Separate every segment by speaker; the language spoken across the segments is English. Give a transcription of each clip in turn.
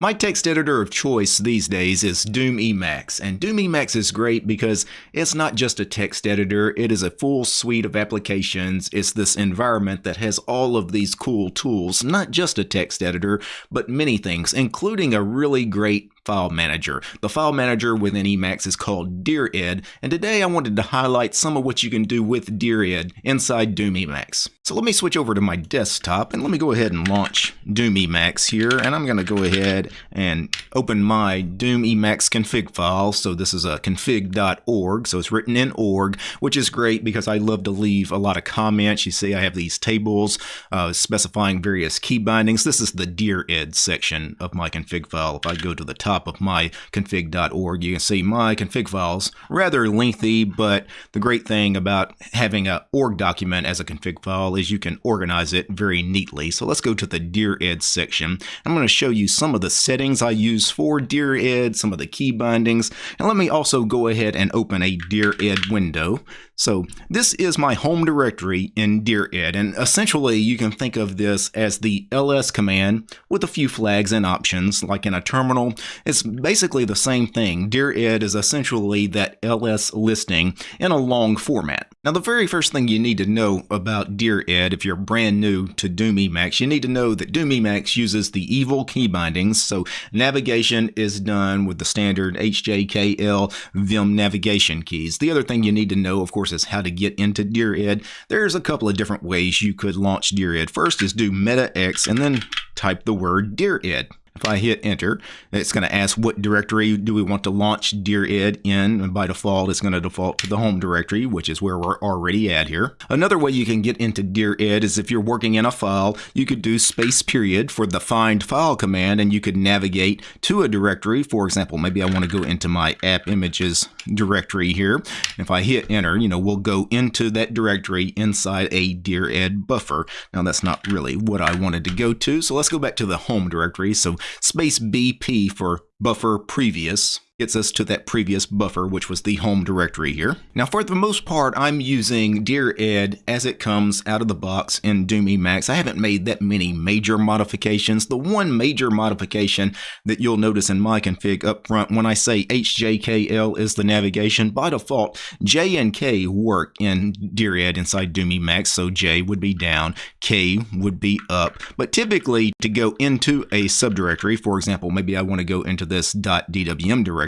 Speaker 1: My text editor of choice these days is Doom Emacs, and Doom Emacs is great because it's not just a text editor, it is a full suite of applications. It's this environment that has all of these cool tools, not just a text editor, but many things, including a really great file manager. The file manager within Emacs is called Dired, and today I wanted to highlight some of what you can do with Dired inside Doom Emacs. So let me switch over to my desktop and let me go ahead and launch Doom Emacs here, and I'm going to go ahead and open my Doom Emacs config file. So this is a config.org, so it's written in org, which is great because I love to leave a lot of comments. You see I have these tables uh, specifying various key bindings. This is the dired section of my config file. If I go to the top top of my config.org, you can see my config files. Rather lengthy, but the great thing about having an org document as a config file is you can organize it very neatly. So let's go to the Dired section. I'm going to show you some of the settings I use for Dired, some of the key bindings, and let me also go ahead and open a Dired window. So this is my home directory in Dired, and essentially you can think of this as the ls command with a few flags and options, like in a terminal. It's basically the same thing. Dired is essentially that ls listing in a long format. Now the very first thing you need to know about Dired if you're brand new to Doom Emacs, you need to know that Doom Emacs uses the evil key bindings, so navigation is done with the standard HJKL Vim navigation keys. The other thing you need to know, of course, is how to get into Dired. There's a couple of different ways you could launch Dired. First is do meta-x and then type the word Dired. If I hit enter, it's going to ask what directory do we want to launch Dired in. And by default, it's going to default to the home directory, which is where we're already at here. Another way you can get into Dired is if you're working in a file, you could do space period for the find file command and you could navigate to a directory. For example, maybe I want to go into my app images directory here. If I hit enter, you know, we'll go into that directory inside a Dired buffer. Now that's not really what I wanted to go to. So let's go back to the home directory. So space BP for buffer previous gets us to that previous buffer, which was the home directory here. Now, for the most part, I'm using Dear Dired as it comes out of the box in Doom Emacs. I haven't made that many major modifications. The one major modification that you'll notice in my config up front when I say HJKL is the navigation, by default, J and K work in Dear Dired inside Doom Emacs, so J would be down, K would be up. But typically, to go into a subdirectory, for example, maybe I want to go into this .dwm directory,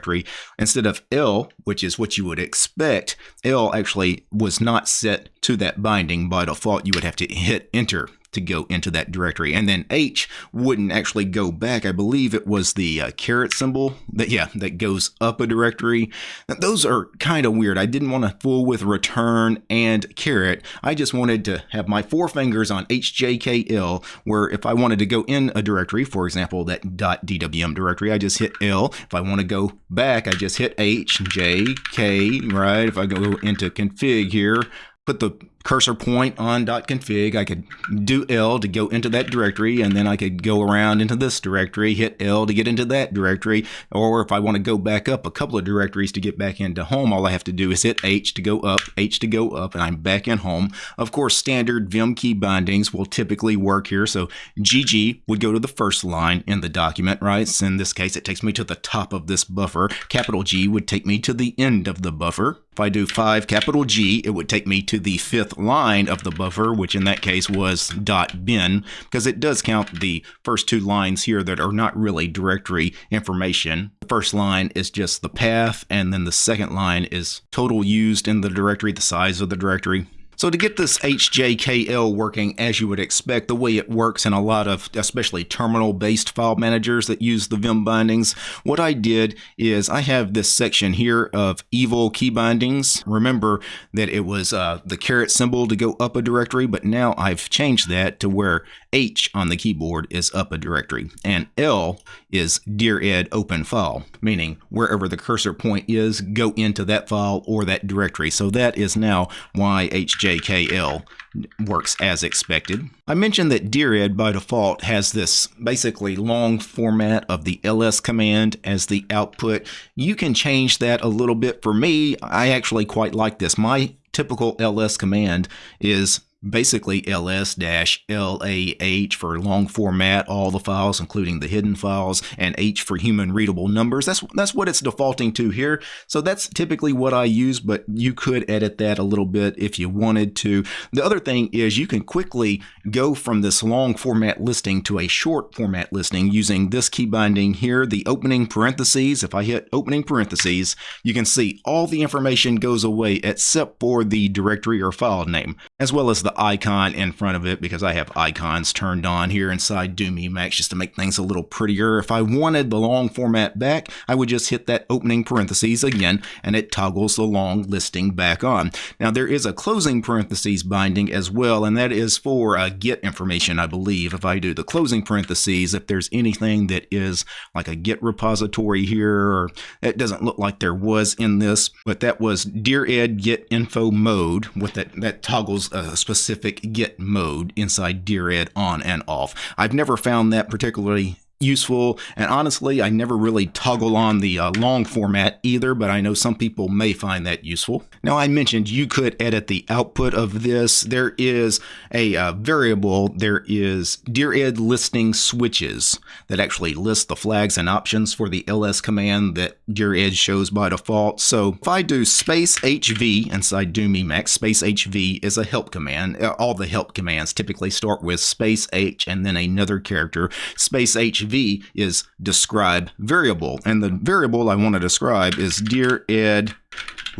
Speaker 1: instead of L, which is what you would expect, L actually was not set to that binding by default. You would have to hit enter to go into that directory. And then H wouldn't actually go back. I believe it was the uh, caret symbol that, yeah, that goes up a directory. Now, those are kind of weird. I didn't want to fool with return and caret. I just wanted to have my four fingers on HJKL, where if I wanted to go in a directory, for example, that .dwm directory, I just hit L. If I want to go back, I just hit H, J, K, right? If I go into config here, put the cursor point on .config. I could do L to go into that directory, and then I could go around into this directory, hit L to get into that directory. Or if I want to go back up a couple of directories to get back into home, all I have to do is hit H to go up, H to go up, and I'm back in home. Of course, standard Vim key bindings will typically work here. So GG would go to the first line in the document, right? So in this case, it takes me to the top of this buffer. Capital G would take me to the end of the buffer. If I do 5 capital G, it would take me to the fifth line of the buffer, which in that case was .bin, because it does count the first two lines here that are not really directory information. The first line is just the path, and then the second line is total used in the directory, the size of the directory, so to get this HJKL working as you would expect, the way it works in a lot of especially terminal-based file managers that use the Vim bindings, what I did is I have this section here of evil key bindings. Remember that it was uh, the caret symbol to go up a directory, but now I've changed that to where H on the keyboard is up a directory, and L is dired open file, meaning wherever the cursor point is, go into that file or that directory. So that is now why HJKL works as expected. I mentioned that Dired by default has this basically long format of the ls command as the output. You can change that a little bit. For me, I actually quite like this. My typical ls command is basically ls-lah for long format, all the files, including the hidden files, and h for human readable numbers. That's that's what it's defaulting to here. So that's typically what I use, but you could edit that a little bit if you wanted to. The other thing is you can quickly go from this long format listing to a short format listing using this key binding here, the opening parentheses. If I hit opening parentheses, you can see all the information goes away except for the directory or file name, as well as the icon in front of it because I have icons turned on here inside Doom Emacs just to make things a little prettier. If I wanted the long format back, I would just hit that opening parentheses again and it toggles the long listing back on. Now there is a closing parentheses binding as well and that is for uh, get information I believe. If I do the closing parentheses, if there's anything that is like a Git repository here, or it doesn't look like there was in this, but that was dear ed git info mode with that, that toggles a specific Git mode inside dired on and off. I've never found that particularly useful. And honestly, I never really toggle on the uh, long format either, but I know some people may find that useful. Now, I mentioned you could edit the output of this. There is a uh, variable, there is dired listing switches that actually list the flags and options for the ls command that dired shows by default. So if I do space HV inside Doom Emacs, space HV is a help command. Uh, all the help commands typically start with space H and then another character. Space HV v is describe variable. And the variable I want to describe is dired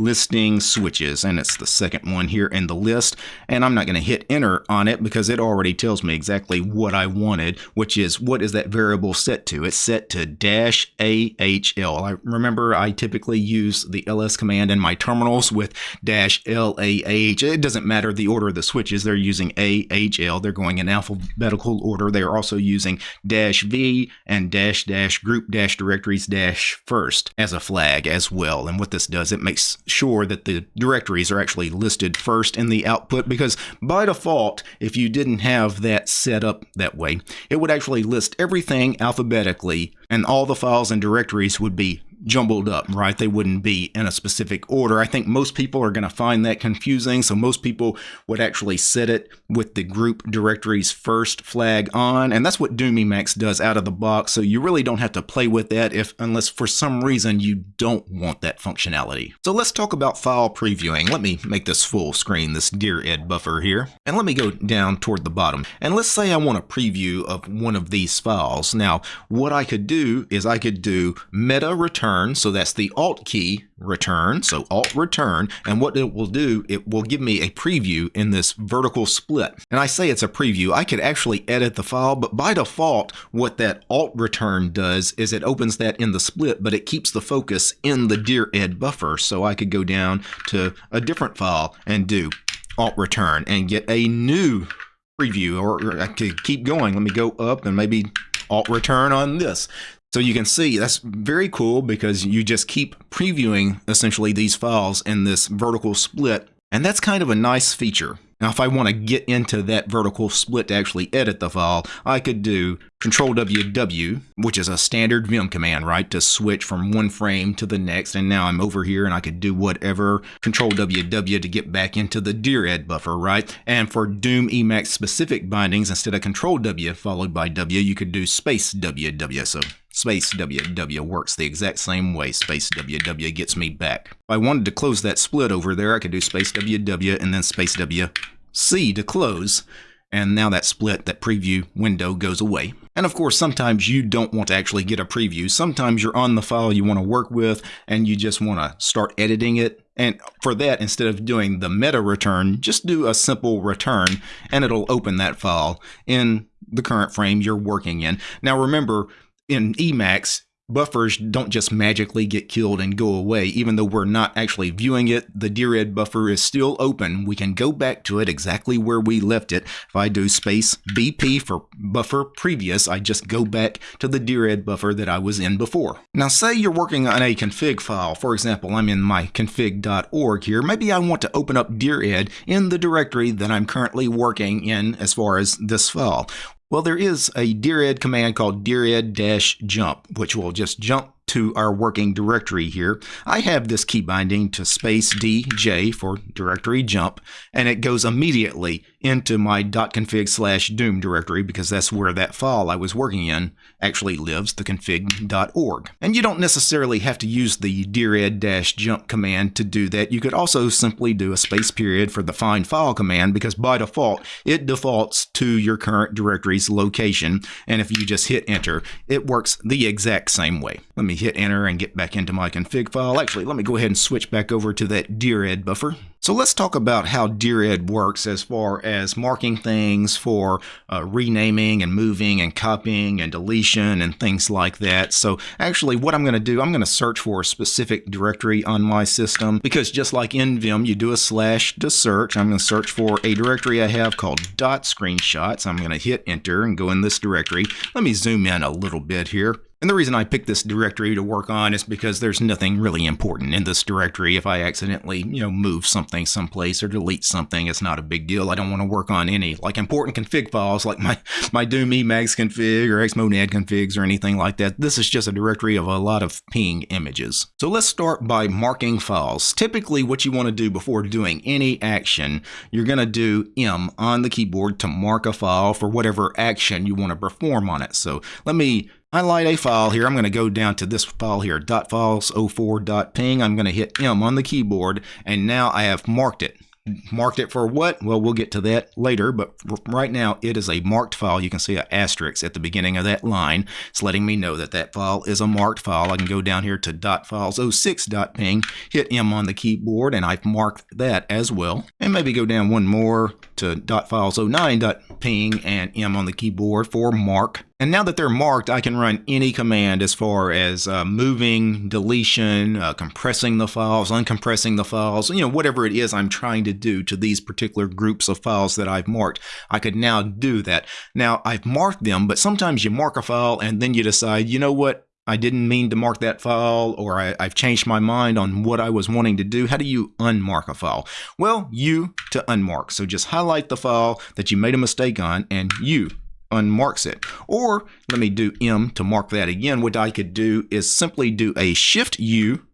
Speaker 1: listing switches and it's the second one here in the list and I'm not going to hit enter on it because it already tells me exactly what I wanted which is what is that variable set to? It's set to dash AHL I remember I typically use the ls command in my terminals with dash LAH it doesn't matter the order of the switches they're using AHL they're going in alphabetical order. They are also using dash V and dash dash group dash directories dash first as a flag as well and what this does it makes sure that the directories are actually listed first in the output because by default, if you didn't have that set up that way, it would actually list everything alphabetically and all the files and directories would be jumbled up, right? They wouldn't be in a specific order. I think most people are going to find that confusing. So most people would actually set it with the group directories first flag on. And that's what Doom Emacs does out of the box. So you really don't have to play with that if unless for some reason you don't want that functionality. So let's talk about file previewing. Let me make this full screen, this Dired buffer here. And let me go down toward the bottom. And let's say I want a preview of one of these files. Now, what I could do is I could do meta return return. So that's the Alt key return. So Alt return. And what it will do, it will give me a preview in this vertical split. And I say it's a preview. I could actually edit the file, but by default, what that Alt return does is it opens that in the split, but it keeps the focus in the Dired buffer. So I could go down to a different file and do Alt return and get a new preview or I could keep going. Let me go up and maybe alt return on this. So you can see that's very cool because you just keep previewing essentially these files in this vertical split. And that's kind of a nice feature. Now, if I want to get into that vertical split to actually edit the file, I could do Control WW, which is a standard Vim command, right, to switch from one frame to the next. And now I'm over here and I could do whatever. Control WW to get back into the Dired buffer, right? And for Doom Emacs specific bindings, instead of Control W followed by W, you could do space WW. So space WW works the exact same way. Space WW gets me back. If I wanted to close that split over there, I could do space WW and then space WC to close. And now that split, that preview window goes away. And of course, sometimes you don't want to actually get a preview. Sometimes you're on the file you want to work with and you just want to start editing it. And for that, instead of doing the meta return, just do a simple return and it'll open that file in the current frame you're working in. Now remember, in Emacs, buffers don't just magically get killed and go away. Even though we're not actually viewing it, the Dired buffer is still open. We can go back to it exactly where we left it. If I do space BP for buffer previous, I just go back to the Dired buffer that I was in before. Now say you're working on a config file. For example, I'm in my config.org here. Maybe I want to open up Dired in the directory that I'm currently working in as far as this file. Well, there is a ed command called dired-jump, which will just jump to our working directory here. I have this key binding to space DJ for directory jump, and it goes immediately into my .config slash doom directory because that's where that file I was working in actually lives, the config.org. And you don't necessarily have to use the dired-jump command to do that. You could also simply do a space period for the find file command because by default, it defaults to your current directory's location. And if you just hit enter, it works the exact same way. Let me hit enter and get back into my config file. Actually, let me go ahead and switch back over to that dired buffer. So let's talk about how dired works as far as marking things for uh, renaming and moving and copying and deletion and things like that. So actually what I'm going to do, I'm going to search for a specific directory on my system because just like in Vim, you do a slash to search. I'm going to search for a directory I have called dot screenshots. I'm going to hit enter and go in this directory. Let me zoom in a little bit here. And the reason I picked this directory to work on is because there's nothing really important in this directory. If I accidentally, you know, move something someplace or delete something, it's not a big deal. I don't want to work on any like important config files like my, my Doom Emacs config or Xmonad configs or anything like that. This is just a directory of a lot of ping images. So let's start by marking files. Typically what you want to do before doing any action, you're going to do M on the keyboard to mark a file for whatever action you want to perform on it. So let me highlight a file here. I'm going to go down to this file here, .files04.ping. I'm going to hit M on the keyboard, and now I have marked it. Marked it for what? Well, we'll get to that later, but right now it is a marked file. You can see an asterisk at the beginning of that line. It's letting me know that that file is a marked file. I can go down here to .files06.ping, hit M on the keyboard, and I've marked that as well. And maybe go down one more to .files09.ping and M on the keyboard for mark and now that they're marked, I can run any command as far as uh, moving, deletion, uh, compressing the files, uncompressing the files, you know, whatever it is I'm trying to do to these particular groups of files that I've marked. I could now do that. Now, I've marked them, but sometimes you mark a file and then you decide, you know what, I didn't mean to mark that file, or I, have changed my mind on what I was wanting to do. How do you unmark a file? Well, U to unmark. So just highlight the file that you made a mistake on, and U unmarks it. Or let me do M to mark that again. What I could do is simply do a Shift U,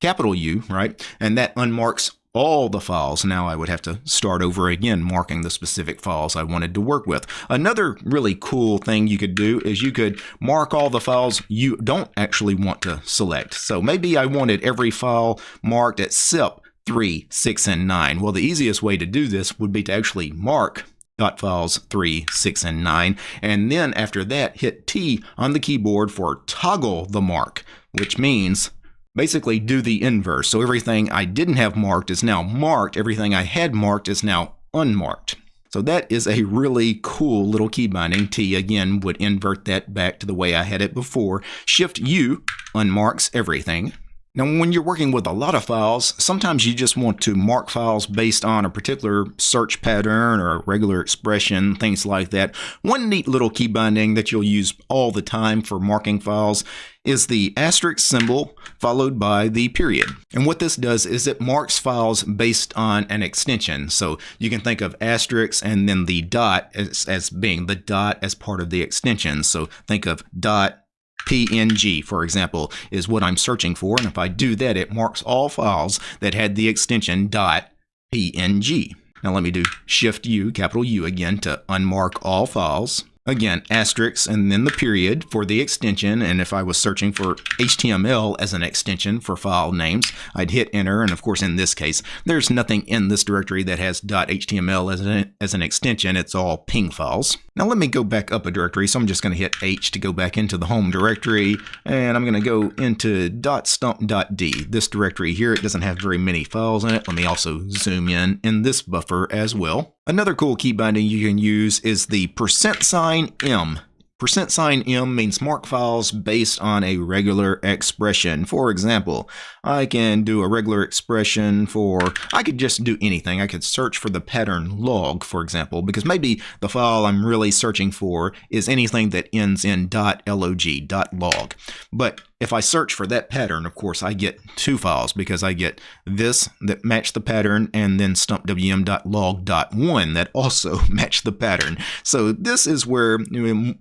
Speaker 1: capital U, right? And that unmarks all the files. Now I would have to start over again, marking the specific files I wanted to work with. Another really cool thing you could do is you could mark all the files you don't actually want to select. So maybe I wanted every file marked at except 3, 6, and 9. Well, the easiest way to do this would be to actually mark dot files 3, 6, and 9. And then after that, hit T on the keyboard for toggle the mark, which means basically do the inverse. So everything I didn't have marked is now marked. Everything I had marked is now unmarked. So that is a really cool little key binding. T again would invert that back to the way I had it before. Shift U unmarks everything. Now, when you're working with a lot of files, sometimes you just want to mark files based on a particular search pattern or a regular expression, things like that. One neat little key binding that you'll use all the time for marking files is the asterisk symbol followed by the period. And what this does is it marks files based on an extension. So you can think of asterisk and then the dot as, as being the dot as part of the extension. So think of dot PNG, for example, is what I'm searching for. And if I do that, it marks all files that had the extension .png. Now let me do Shift U, capital U again, to unmark all files. Again, asterisks and then the period for the extension. And if I was searching for HTML as an extension for file names, I'd hit enter. And of course, in this case, there's nothing in this directory that has .html as an, as an extension. It's all ping files. Now let me go back up a directory. So I'm just going to hit H to go back into the home directory. And I'm going to go into .stump.d. This directory here, it doesn't have very many files in it. Let me also zoom in in this buffer as well. Another cool key binding you can use is the percent sign %m. Percent sign %m means mark files based on a regular expression. For example, I can do a regular expression for, I could just do anything. I could search for the pattern log, for example, because maybe the file I'm really searching for is anything that ends in .log, .log. But if I search for that pattern, of course, I get two files because I get this that match the pattern and then stumpwm.log.1 that also match the pattern. So this is where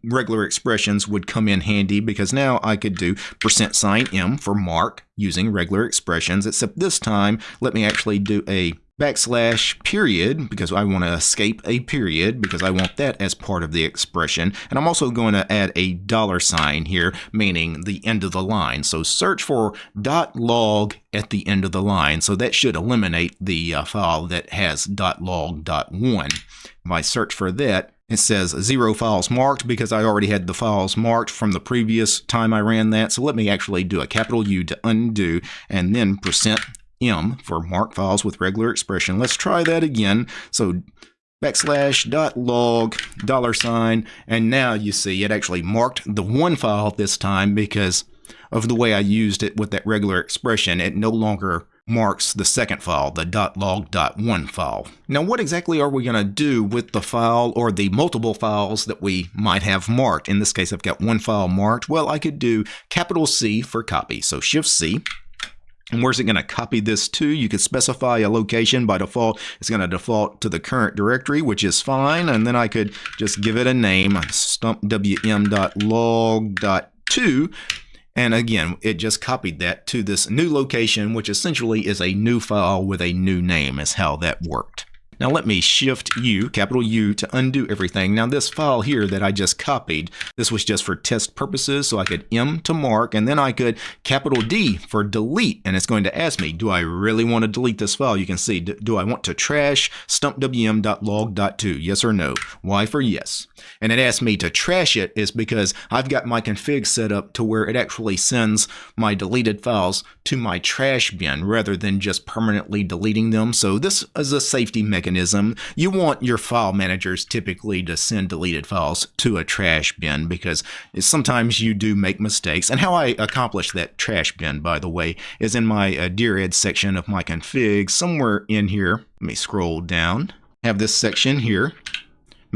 Speaker 1: regular expressions would come in handy because now I could do percent sign %m for mark using regular expressions, except this time, let me actually do a backslash period because I want to escape a period because I want that as part of the expression. And I'm also going to add a dollar sign here, meaning the end of the line. So search for dot .log at the end of the line. So that should eliminate the uh, file that has dot log dot one. If I search for that, it says zero files marked because I already had the files marked from the previous time I ran that. So let me actually do a capital U to undo and then percent M for mark files with regular expression. Let's try that again. So backslash dot log dollar sign and now you see it actually marked the one file this time because of the way I used it with that regular expression it no longer marks the second file the dot .log.1 file. Now what exactly are we going to do with the file or the multiple files that we might have marked? In this case I've got one file marked. Well I could do capital C for copy so shift C and where's it going to copy this to? You could specify a location. By default, it's going to default to the current directory, which is fine. And then I could just give it a name, stumpwm.log.2. And again, it just copied that to this new location, which essentially is a new file with a new name is how that worked. Now let me shift U, capital U, to undo everything. Now this file here that I just copied, this was just for test purposes, so I could M to mark, and then I could capital D for delete, and it's going to ask me, do I really want to delete this file? You can see, do I want to trash stumpwm.log.2, yes or no? Y for yes. And it asked me to trash it is because I've got my config set up to where it actually sends my deleted files to my trash bin rather than just permanently deleting them. So this is a safety mechanism you want your file managers typically to send deleted files to a trash bin because sometimes you do make mistakes. And how I accomplish that trash bin, by the way, is in my uh, Dired section of my config, somewhere in here. Let me scroll down. Have this section here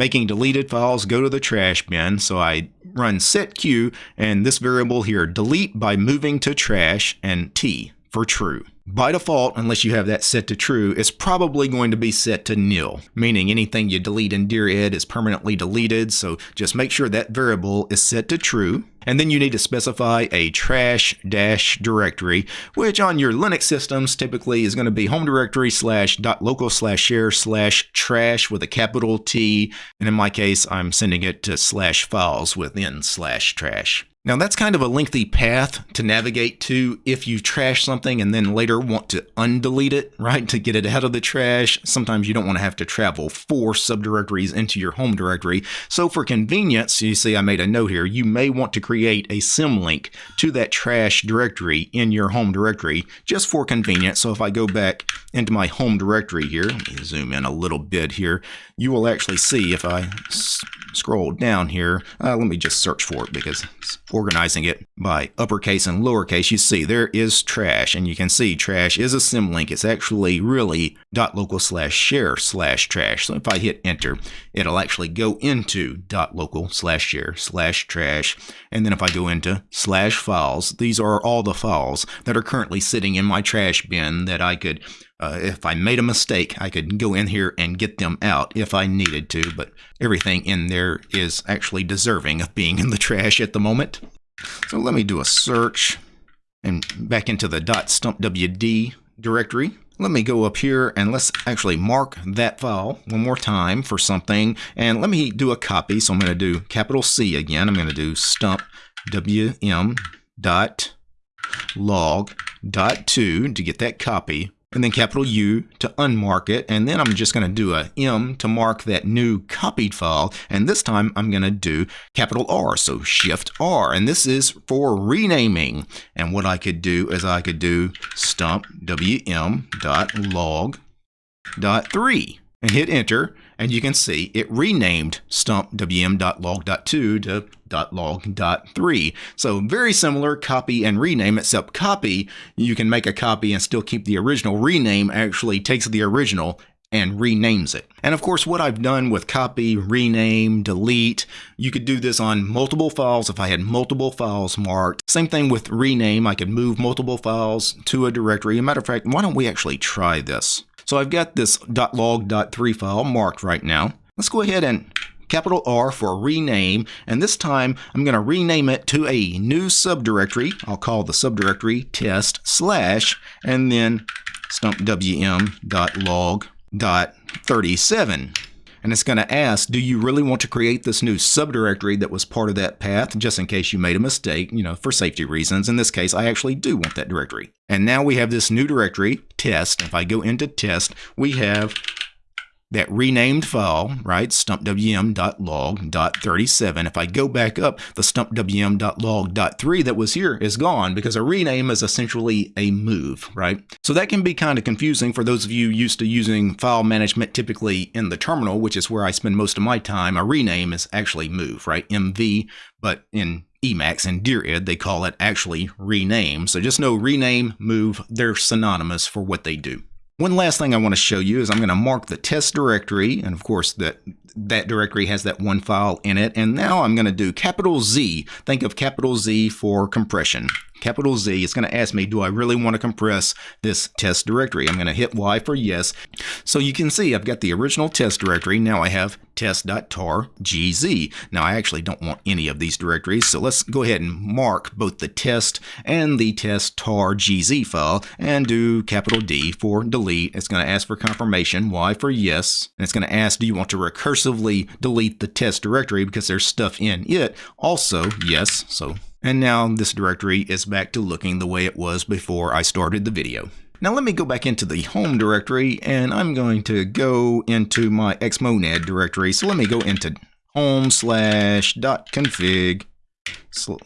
Speaker 1: making deleted files go to the trash bin. So I run setq and this variable here delete by moving to trash and t for true. By default, unless you have that set to true, it's probably going to be set to nil, meaning anything you delete in Dired is permanently deleted, so just make sure that variable is set to true. And then you need to specify a trash dash directory, which on your Linux systems typically is going to be home directory slash dot local slash share slash trash with a capital T. And in my case, I'm sending it to slash files within slash trash. Now that's kind of a lengthy path to navigate to if you trash something and then later want to undelete it, right? To get it out of the trash. Sometimes you don't want to have to travel four subdirectories into your home directory. So for convenience, you see I made a note here, you may want to create a symlink to that trash directory in your home directory just for convenience. So if I go back into my home directory here, let me zoom in a little bit here, you will actually see if I scroll down here, uh, let me just search for it because it's organizing it by uppercase and lowercase, you see there is trash, and you can see trash is a symlink. It's actually really .local slash share slash trash. So if I hit enter, it'll actually go into .local slash share slash trash. And then if I go into slash files, these are all the files that are currently sitting in my trash bin that I could uh, if I made a mistake, I could go in here and get them out if I needed to, but everything in there is actually deserving of being in the trash at the moment. So let me do a search and back into the .stumpwd directory. Let me go up here and let's actually mark that file one more time for something. And let me do a copy. So I'm going to do capital C again. I'm going to do stump wm log two to get that copy and then capital U to unmark it. And then I'm just going to do a M to mark that new copied file. And this time I'm going to do capital R, so Shift R. And this is for renaming. And what I could do is I could do stump wm.log.3 and hit enter and you can see it renamed stumpwm.log.2 to .log.3. So very similar copy and rename, except copy, you can make a copy and still keep the original. Rename actually takes the original and renames it. And of course, what I've done with copy, rename, delete, you could do this on multiple files if I had multiple files marked. Same thing with rename, I could move multiple files to a directory. As a matter of fact, why don't we actually try this? So I've got this .log.3 file marked right now. Let's go ahead and capital R for rename, and this time I'm going to rename it to a new subdirectory. I'll call the subdirectory test slash, and then stumpwm.log.37. And it's going to ask, do you really want to create this new subdirectory that was part of that path, just in case you made a mistake, you know, for safety reasons. In this case, I actually do want that directory. And now we have this new directory, test. If I go into test, we have that renamed file, right, stumpwm.log.37. If I go back up, the stumpwm.log.3 that was here is gone because a rename is essentially a move, right? So that can be kind of confusing for those of you used to using file management typically in the terminal, which is where I spend most of my time. A rename is actually move, right? MV, but in Emacs and DIRED, they call it actually rename. So just know rename, move, they're synonymous for what they do. One last thing I want to show you is I'm going to mark the test directory, and of course that that directory has that one file in it. And now I'm going to do capital Z. Think of capital Z for compression. Capital Z, it's going to ask me, do I really want to compress this test directory? I'm going to hit Y for yes. So you can see I've got the original test directory. Now I have test.tar.gz. Now I actually don't want any of these directories, so let's go ahead and mark both the test and the test tar file and do capital D for delete. It's going to ask for confirmation, Y for yes, and it's going to ask, do you want to recursively delete the test directory because there's stuff in it? Also, yes, so and now this directory is back to looking the way it was before I started the video. Now let me go back into the home directory and I'm going to go into my xmonad directory. So let me go into home slash dot config. So,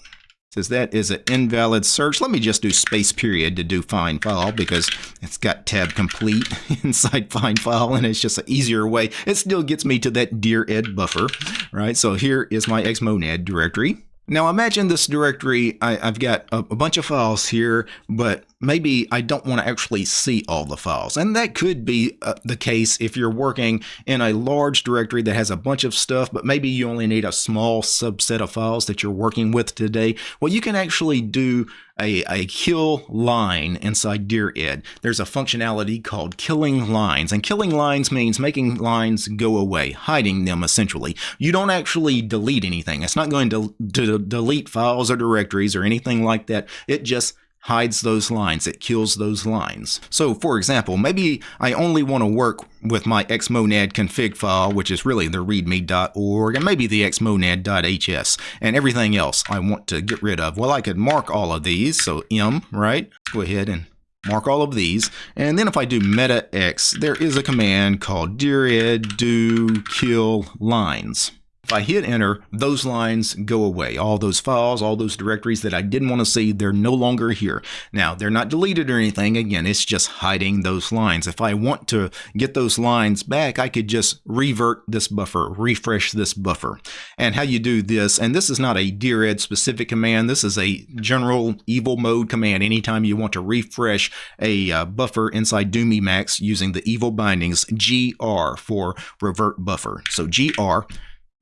Speaker 1: says that is an invalid search. Let me just do space period to do find file because it's got tab complete inside find file and it's just an easier way. It still gets me to that dired buffer, right? So here is my xmonad directory. Now imagine this directory, I, have got a, a, bunch of files here, but maybe I don't want to actually see all the files. And that could be uh, the case if you're working in a large directory that has a bunch of stuff, but maybe you only need a small subset of files that you're working with today. Well, you can actually do a, a kill line inside DIRED. There's a functionality called killing lines, and killing lines means making lines go away, hiding them essentially. You don't actually delete anything. It's not going to, to delete files or directories or anything like that. It just hides those lines, it kills those lines. So for example, maybe I only want to work with my xmonad config file, which is really the readme.org, and maybe the xmonad.hs, and everything else I want to get rid of. Well, I could mark all of these, so m, right? Go ahead and mark all of these. And then if I do meta x, there is a command called dired do kill lines. If I hit enter, those lines go away. All those files, all those directories that I didn't want to see, they're no longer here. Now, they're not deleted or anything. Again, it's just hiding those lines. If I want to get those lines back, I could just revert this buffer, refresh this buffer. And how you do this, and this is not a Dired specific command, this is a general evil mode command. Anytime you want to refresh a uh, buffer inside Doom Emacs using the evil bindings, GR for revert buffer. So GR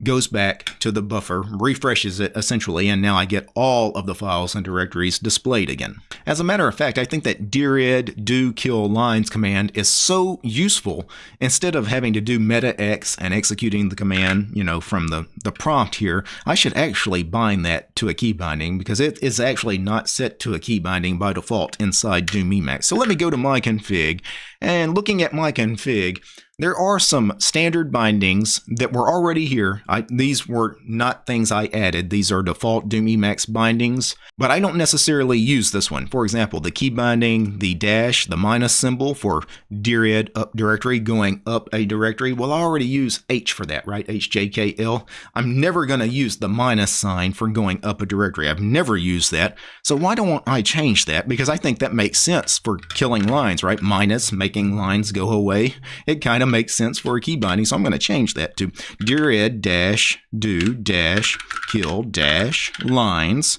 Speaker 1: goes back to the buffer, refreshes it essentially, and now I get all of the files and directories displayed again. As a matter of fact, I think that dired do kill lines command is so useful. Instead of having to do meta x and executing the command, you know, from the, the prompt here, I should actually bind that to a key binding because it is actually not set to a key binding by default inside Doom Emacs. So let me go to my config and looking at my config, there are some standard bindings that were already here. I, these were not things I added. These are default Doom Emacs bindings, but I don't necessarily use this one. For example, the key binding, the dash, the minus symbol for dired up directory going up a directory. Well, I already use H for that, right? HJKL. I'm never going to use the minus sign for going up a directory. I've never used that. So why don't I change that? Because I think that makes sense for killing lines, right? Minus, making lines go away. It kind of of makes sense for a key binding, so I'm going to change that to dired dash do dash kill dash lines.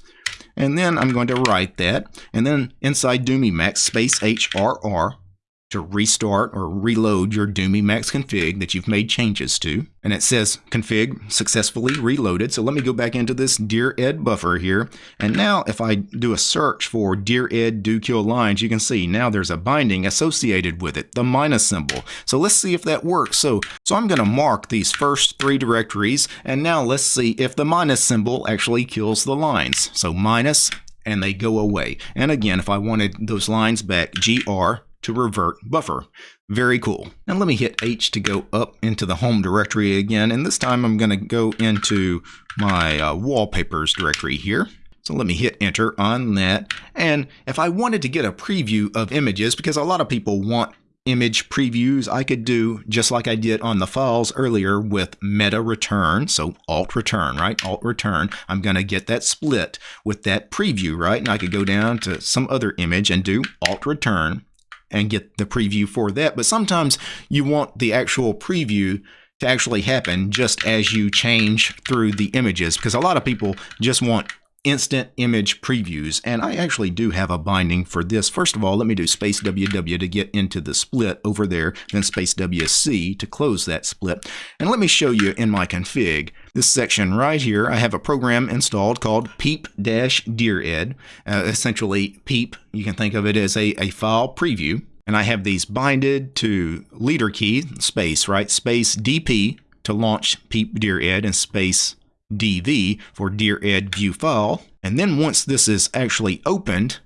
Speaker 1: And then I'm going to write that. And then inside Doom Emacs space HRR to restart or reload your Doom Emacs config that you've made changes to. And it says config successfully reloaded. So let me go back into this Dired buffer here. And now if I do a search for dired do kill lines, you can see now there's a binding associated with it, the minus symbol. So let's see if that works. So, so I'm going to mark these first three directories. And now let's see if the minus symbol actually kills the lines. So minus and they go away. And again, if I wanted those lines back, gr to revert buffer. Very cool. Now let me hit H to go up into the home directory again. And this time I'm going to go into my uh, wallpapers directory here. So let me hit enter on that. And if I wanted to get a preview of images, because a lot of people want image previews, I could do just like I did on the files earlier with meta return. So alt return, right? Alt return. I'm going to get that split with that preview, right? And I could go down to some other image and do alt return and get the preview for that. But sometimes you want the actual preview to actually happen just as you change through the images because a lot of people just want instant image previews. And I actually do have a binding for this. First of all, let me do space WW to get into the split over there, then space WC to close that split. And let me show you in my config, this section right here, I have a program installed called peep-dired. Uh, essentially, peep, you can think of it as a, a file preview. And I have these binded to leader key, space, right? Space DP to launch peep-dired and space DV for Dired view file. And then once this is actually opened,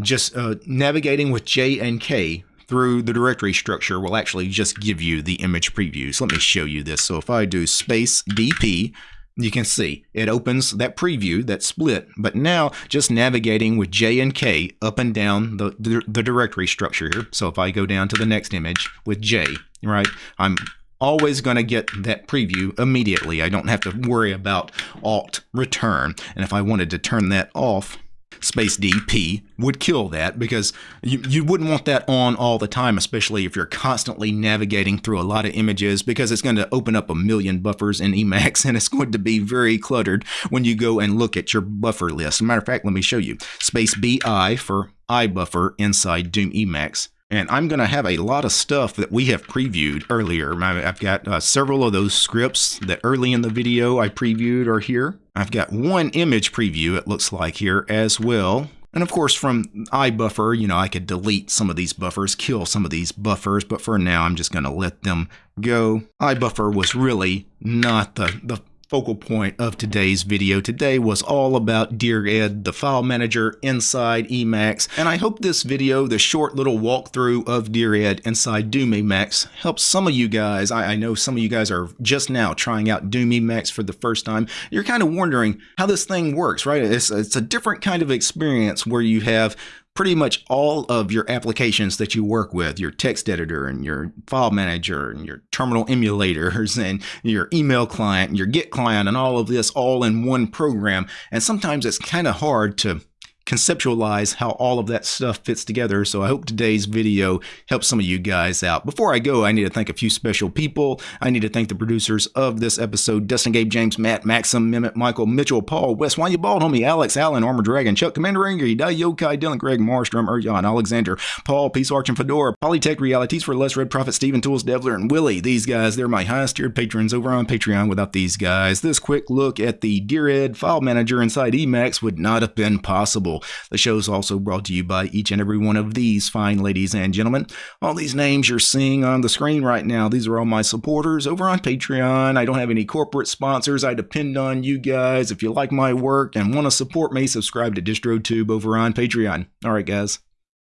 Speaker 1: just uh, navigating with J and K through the directory structure will actually just give you the image previews. Let me show you this. So if I do space DP, you can see it opens that preview, that split, but now just navigating with J and K up and down the, the, the directory structure here. So if I go down to the next image with J, right, I'm always going to get that preview immediately. I don't have to worry about alt return. And if I wanted to turn that off, space DP would kill that because you, you wouldn't want that on all the time, especially if you're constantly navigating through a lot of images because it's going to open up a million buffers in Emacs and it's going to be very cluttered when you go and look at your buffer list. Matter of fact, let me show you. Space BI for iBuffer inside Doom Emacs. And I'm going to have a lot of stuff that we have previewed earlier. I've got uh, several of those scripts that early in the video I previewed are here. I've got one image preview, it looks like here as well. And of course, from iBuffer, you know, I could delete some of these buffers, kill some of these buffers, but for now, I'm just going to let them go. iBuffer was really not the, the focal point of today's video today was all about Dired, the file manager inside Emacs. And I hope this video, the short little walkthrough of Dired inside Doom Emacs, helps some of you guys. I, I know some of you guys are just now trying out Doom Emacs for the first time. You're kind of wondering how this thing works, right? It's, it's a different kind of experience where you have pretty much all of your applications that you work with, your text editor and your file manager and your terminal emulators and your email client and your Git client and all of this all in one program. And sometimes it's kind of hard to conceptualize how all of that stuff fits together. So I hope today's video helps some of you guys out. Before I go, I need to thank a few special people. I need to thank the producers of this episode, Dustin, Gabe, James, Matt, Maxim, Mehmet, Michael, Mitchell, Paul, Wes, You Bald, Homie, Alex, Allen, Armor Dragon, Chuck, Commander Angry, Dai Yokai, Dylan, Greg, Marstrom, Erjan, Alexander, Paul, Peace Arch, and Fedora, Polytech Realities for Less Red Prophet, Steven Tools, Devler, and Willie. These guys, they're my highest tiered patrons over on Patreon. Without these guys, this quick look at the Dired file manager inside Emacs would not have been possible. The show is also brought to you by each and every one of these fine ladies and gentlemen. All these names you're seeing on the screen right now, these are all my supporters over on Patreon. I don't have any corporate sponsors. I depend on you guys. If you like my work and want to support me, subscribe to DistroTube over on Patreon. All right, guys.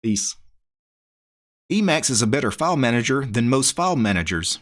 Speaker 1: Peace. Emacs is a better file manager than most file managers.